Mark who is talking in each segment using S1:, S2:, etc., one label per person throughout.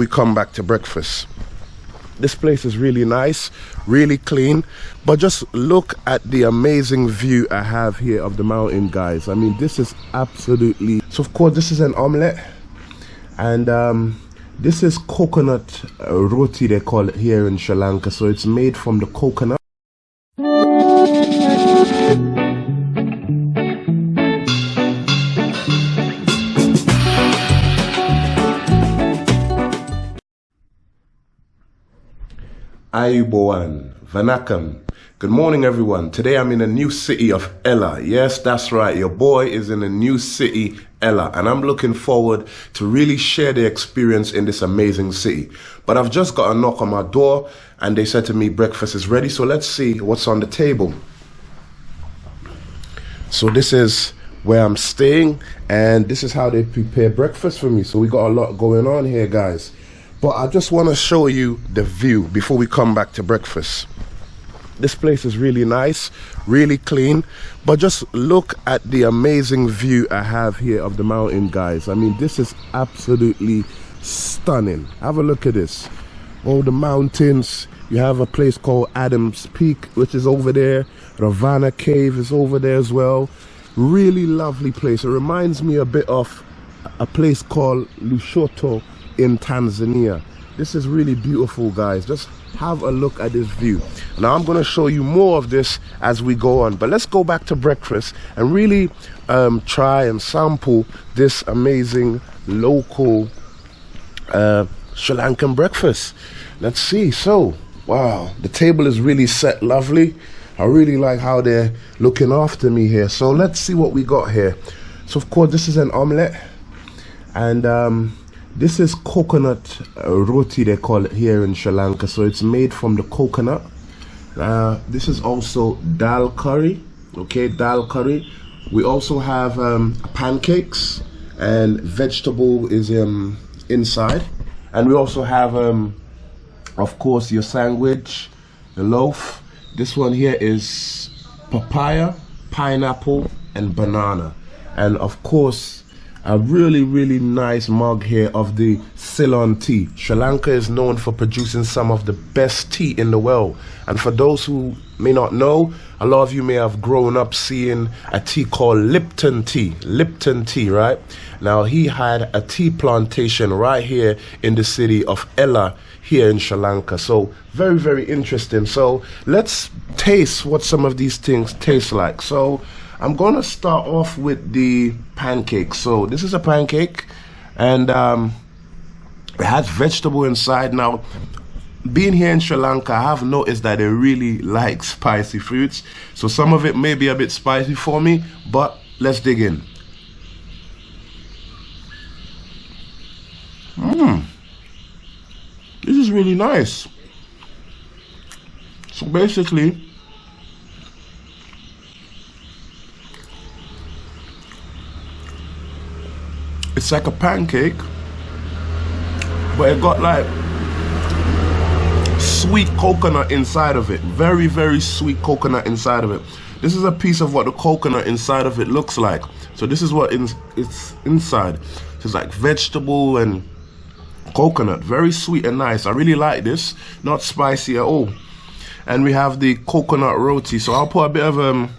S1: we come back to breakfast. This place is really nice, really clean, but just look at the amazing view I have here of the mountain, guys. I mean, this is absolutely... So, of course, this is an omelette, and um, this is coconut uh, roti, they call it here in Sri Lanka. So it's made from the coconut. Ayubowan, Vanakam. Good morning, everyone. Today I'm in a new city of Ella. Yes, that's right. Your boy is in a new city, Ella, and I'm looking forward to really share the experience in this amazing city. But I've just got a knock on my door and they said to me breakfast is ready. So let's see what's on the table. So this is where I'm staying and this is how they prepare breakfast for me. So we got a lot going on here, guys. But I just want to show you the view before we come back to breakfast. This place is really nice, really clean. But just look at the amazing view I have here of the mountain, guys. I mean, this is absolutely stunning. Have a look at this. All the mountains. You have a place called Adams Peak, which is over there. Ravana Cave is over there as well. Really lovely place. It reminds me a bit of a place called Lushoto in Tanzania. This is really beautiful, guys. Just have a look at this view. Now, I'm going to show you more of this as we go on. But let's go back to breakfast and really um, try and sample this amazing local uh, Sri Lankan breakfast. Let's see. So, wow, the table is really set lovely. I really like how they're looking after me here. So let's see what we got here. So of course, this is an omelette. And um, this is coconut uh, roti, they call it here in Sri Lanka. So it's made from the coconut. Uh, this is also dal curry. Okay, dal curry. We also have um, pancakes and vegetable is um, inside. And we also have, um, of course, your sandwich, the loaf. This one here is papaya, pineapple, and banana. And of course, a really really nice mug here of the Ceylon tea. Sri Lanka is known for producing some of the best tea in the world. And for those who may not know a lot of you may have grown up seeing a tea called Lipton tea. Lipton tea right? Now he had a tea plantation right here in the city of Ella here in Sri Lanka. So very very interesting. So let's taste what some of these things taste like. So I'm going to start off with the pancake. So this is a pancake and um, it has vegetable inside. Now, being here in Sri Lanka, I have noticed that they really like spicy fruits. So some of it may be a bit spicy for me, but let's dig in. Mmm. This is really nice. So basically, it's like a pancake but it got like sweet coconut inside of it. Very very sweet coconut inside of it. This is a piece of what the coconut inside of it looks like. So this is what in, it's inside. It's like vegetable and coconut. Very sweet and nice. I really like this. Not spicy at all. And we have the coconut roti. So i'll put a bit of um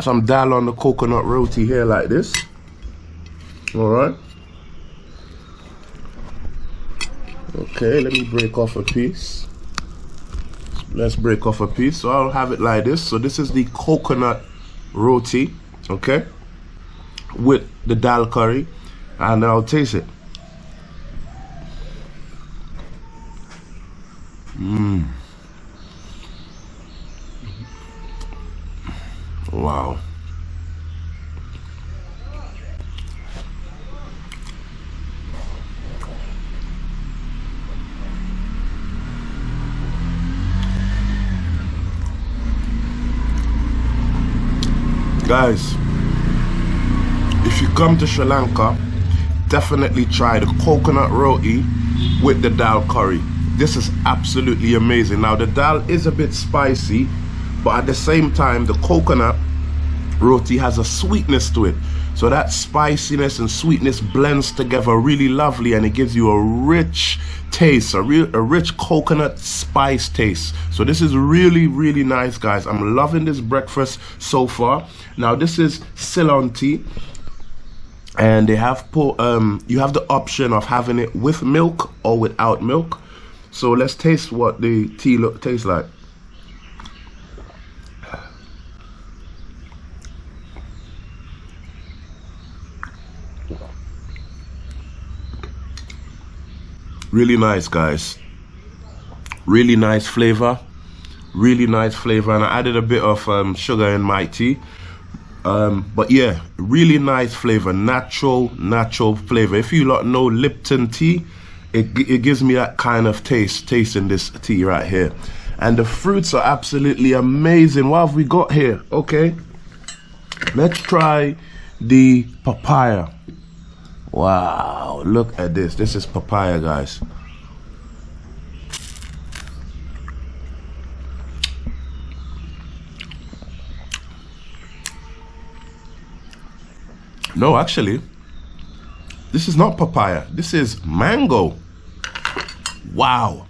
S1: some dal on the coconut roti here like this all right. Okay let me break off a piece. Let's break off a piece. So I'll have it like this. So this is the coconut roti okay with the dal curry and I'll taste it. Mmm wow guys if you come to Sri Lanka definitely try the coconut roti with the dal curry. This is absolutely amazing. Now the dal is a bit spicy but at the same time the coconut roti has a sweetness to it So that spiciness and sweetness blends together really lovely and it gives you a rich taste, a real a rich coconut spice taste. So this is really, really nice, guys. I'm loving this breakfast so far. Now this is Ceylon tea. And they have put um you have the option of having it with milk or without milk. So let's taste what the tea look tastes like. Really nice guys. Really nice flavor. Really nice flavor. And I added a bit of um, sugar in my tea. Um, but yeah really nice flavor. Natural natural flavor. If you lot know Lipton tea it, it gives me that kind of taste in this tea right here. And the fruits are absolutely amazing. What have we got here? Okay. Let's try the papaya Wow, look at this. This is papaya, guys. No, actually, this is not papaya. This is mango. Wow.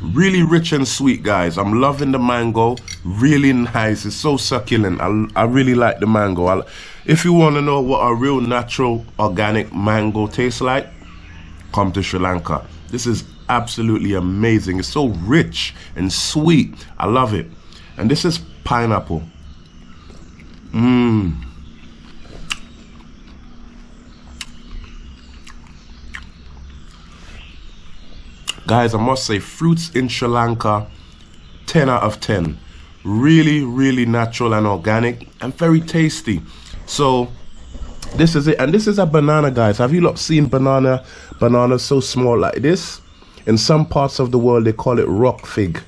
S1: Really rich and sweet, guys. I'm loving the mango. Really nice. It's so succulent. I, I really like the mango. I, if you want to know what a real natural organic mango tastes like, come to Sri Lanka. This is absolutely amazing. It's so rich and sweet. I love it. And this is pineapple. Mmm. Guys, I must say, fruits in Sri Lanka, 10 out of 10. Really, really natural and organic and very tasty. So this is it. And this is a banana, guys. Have you not seen banana, bananas so small like this? In some parts of the world, they call it rock fig.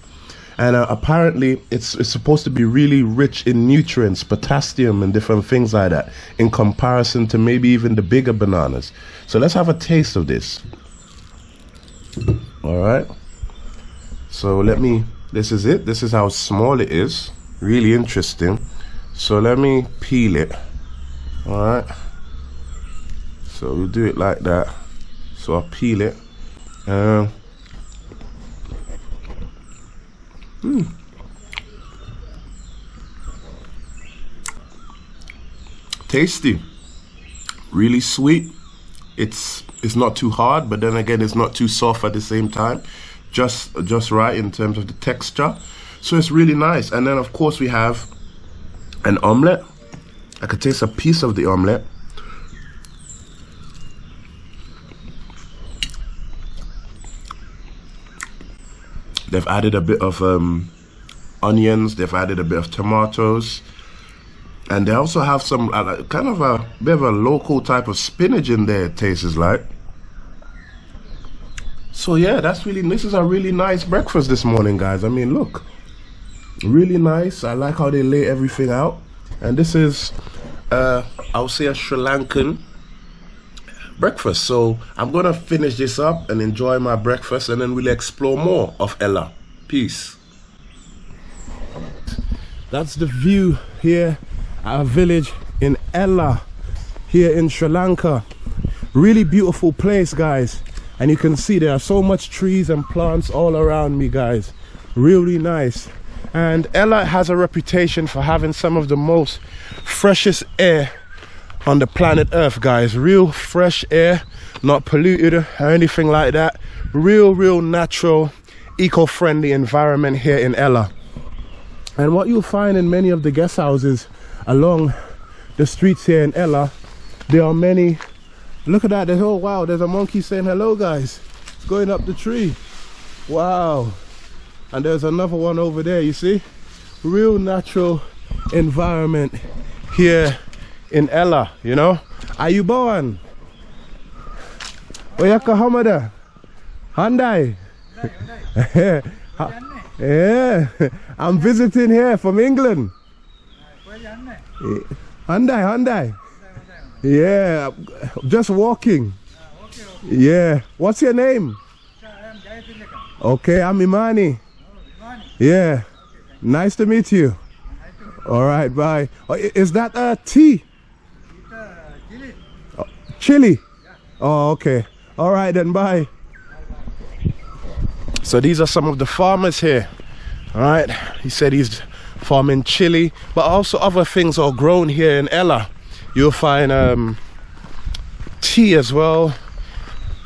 S1: And uh, apparently, it's, it's supposed to be really rich in nutrients, potassium, and different things like that, in comparison to maybe even the bigger bananas. So let's have a taste of this. All right. So let me, this is it. This is how small it is. Really interesting. So let me peel it all right so we'll do it like that. So I'll peel it. Um, mm. tasty. Really sweet. It's it's not too hard but then again it's not too soft at the same time. Just just right in terms of the texture. So it's really nice. And then of course we have an omelette I could taste a piece of the omelette. They've added a bit of um, onions, they've added a bit of tomatoes, and they also have some uh, kind of a bit of a local type of spinach in there, it tastes like. So yeah, that's really, this is a really nice breakfast this morning, guys. I mean, look, really nice. I like how they lay everything out. And this is uh, I'll say a Sri Lankan breakfast. So I'm gonna finish this up and enjoy my breakfast and then we'll explore more of Ella. Peace. That's the view here at a village in Ella here in Sri Lanka. Really beautiful place guys. And you can see there are so much trees and plants all around me guys. Really nice. And Ella has a reputation for having some of the most freshest air on the planet Earth, guys. Real fresh air, not polluted or anything like that. Real, real natural, eco-friendly environment here in Ella. And what you'll find in many of the guest houses along the streets here in Ella, there are many, look at that, there's, oh wow, there's a monkey saying hello guys. It's going up the tree. Wow and there's another one over there you see? Real natural environment here in Ella you know? Ayubowan? Oyaka Hamada. Hyundai. Yeah. I'm visiting here from England. Hyundai Hyundai. Yeah just walking. Yeah. What's your name? Okay I'm Imani yeah. Nice to meet you. All right, bye. Oh, is that a tea? Chili? Oh, okay. All right then, bye. So these are some of the farmers here. All right. He said he's farming chili, but also other things are grown here in Ella. You'll find um, tea as well.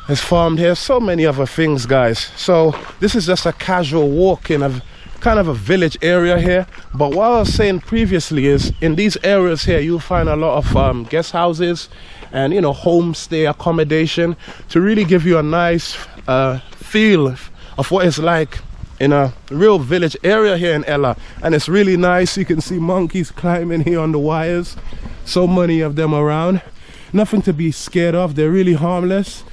S1: It's farmed here. So many other things, guys. So this is just a casual walk in a kind of a village area here but what I was saying previously is in these areas here you'll find a lot of um, guest houses and you know homestay accommodation to really give you a nice uh, feel of what it's like in a real village area here in Ella. And it's really nice. You can see monkeys climbing here on the wires. So many of them around. Nothing to be scared of. They're really harmless.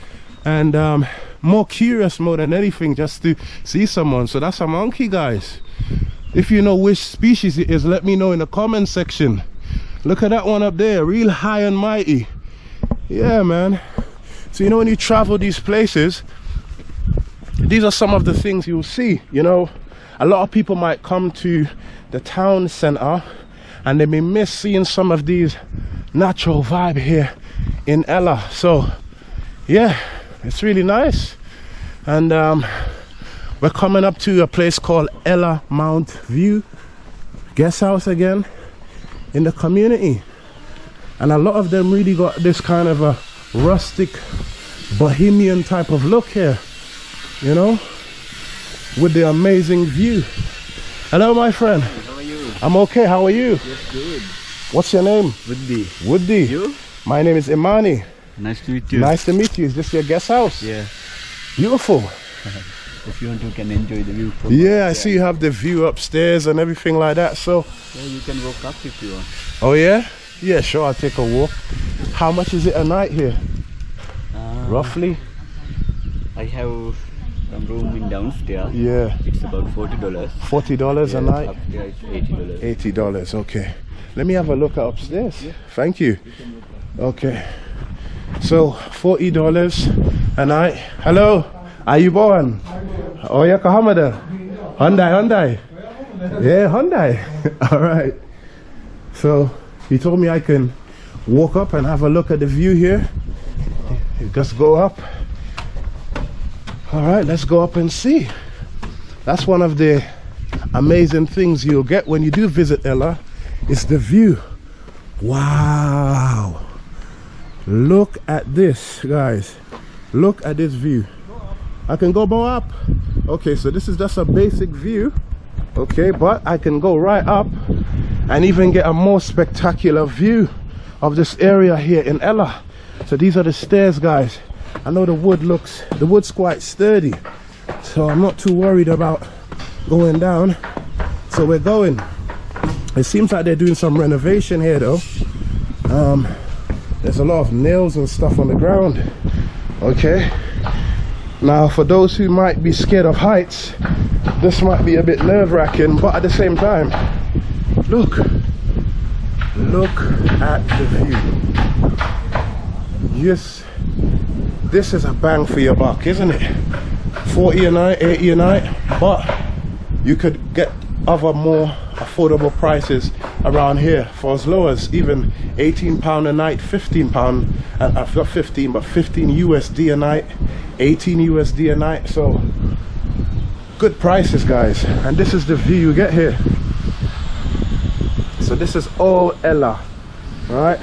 S1: And um, more curious more than anything just to see someone. So that's a monkey guys. If you know which species it is let me know in the comment section. Look at that one up there real high and mighty. Yeah man. So you know when you travel these places these are some of the things you'll see you know. A lot of people might come to the town center and they may miss seeing some of these natural vibe here in Ella. So yeah it's really nice. And um, we're coming up to a place called Ella Mount View guest house again in the community. And a lot of them really got this kind of a rustic bohemian type of look here you know with the amazing view. Hello my friend.
S2: How are you?
S1: I'm okay. How are you?
S2: Yes good.
S1: What's your name?
S2: Woody.
S1: Woody.
S2: You?
S1: My name is imani
S2: nice to meet you.
S1: Nice to meet you. Is this your guest house?
S2: Yeah.
S1: Beautiful.
S2: If you want to can enjoy the view from
S1: yeah i see you have the view upstairs and everything like that so
S2: yeah you can walk up if you want.
S1: Oh yeah? Yeah sure i'll take a walk. How much is it a night here?
S2: Uh,
S1: roughly?
S2: I have some room in downstairs.
S1: Yeah.
S2: It's about 40 dollars.
S1: 40 dollars a night?
S2: upstairs it's 80 dollars.
S1: 80 dollars okay. Let me have a look upstairs. Yeah. thank you. Okay so 40 dollars a night. Hello? Ayubowan oh yeah kahamada. Hyundai hyundai. Yeah hyundai. All right. So he told me i can walk up and have a look at the view here. Just go up. All right let's go up and see. That's one of the amazing things you'll get when you do visit Ella It's the view. Wow look at this guys. Look at this view. I can go more up. Okay so this is just a basic view. Okay but I can go right up and even get a more spectacular view of this area here in Ella. So these are the stairs guys. I know the wood looks the wood's quite sturdy. So I'm not too worried about going down. So we're going. It seems like they're doing some renovation here though. Um, there's a lot of nails and stuff on the ground okay? Now for those who might be scared of heights this might be a bit nerve-wracking but at the same time look look at the view. Yes this is a bang for your buck isn't it? 40 a night 80 a night but you could get other more affordable prices around here for as low as even 18 pound a night 15 pound uh, i've got 15 but 15 usd a night 18 usd a night. So good prices guys. And this is the view you get here. So this is all ella all right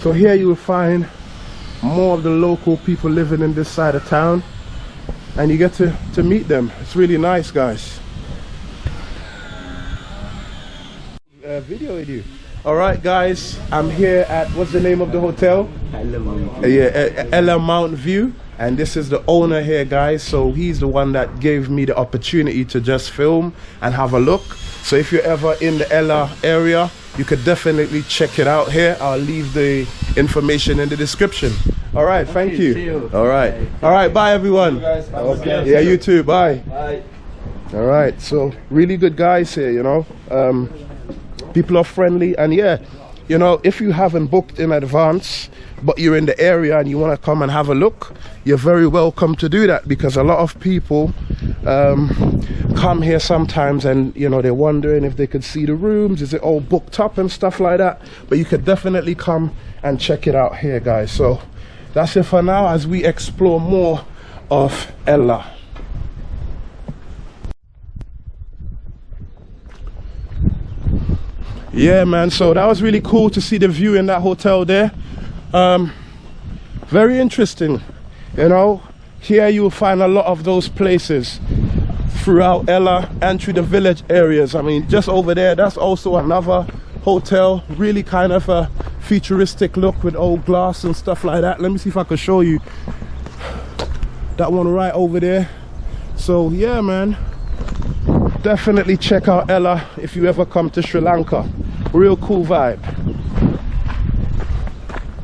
S1: so here you will find more of the local people living in this side of town. And you get to to meet them. It's really nice guys uh, video with you all right guys i'm here at what's the name of the hotel
S2: Ella Mount.
S1: uh, yeah ella mount view and this is the owner here guys so he's the one that gave me the opportunity to just film and have a look so if you're ever in the ella area you could definitely check it out here i'll leave the information in the description all right thank
S2: Okay,
S1: you.
S2: you.
S1: all right
S2: Bye.
S1: all right bye everyone
S2: guys.
S1: Okay. yeah you too bye
S2: Bye.
S1: all right so really good guys here you know um, people are friendly and yeah you know if you haven't booked in advance but you're in the area and you want to come and have a look you're very welcome to do that because a lot of people um, come here sometimes and you know they're wondering if they could see the rooms is it all booked up and stuff like that but you could definitely come and check it out here guys so that's it for now as we explore more of Ella. Yeah, man. So that was really cool to see the view in that hotel there. Um, very interesting. You know, here you'll find a lot of those places throughout Ella and through the village areas. I mean, just over there, that's also another hotel. Really kind of a futuristic look with old glass and stuff like that. Let me see if I can show you that one right over there. So yeah, man, definitely check out Ella if you ever come to Sri Lanka. Real cool vibe.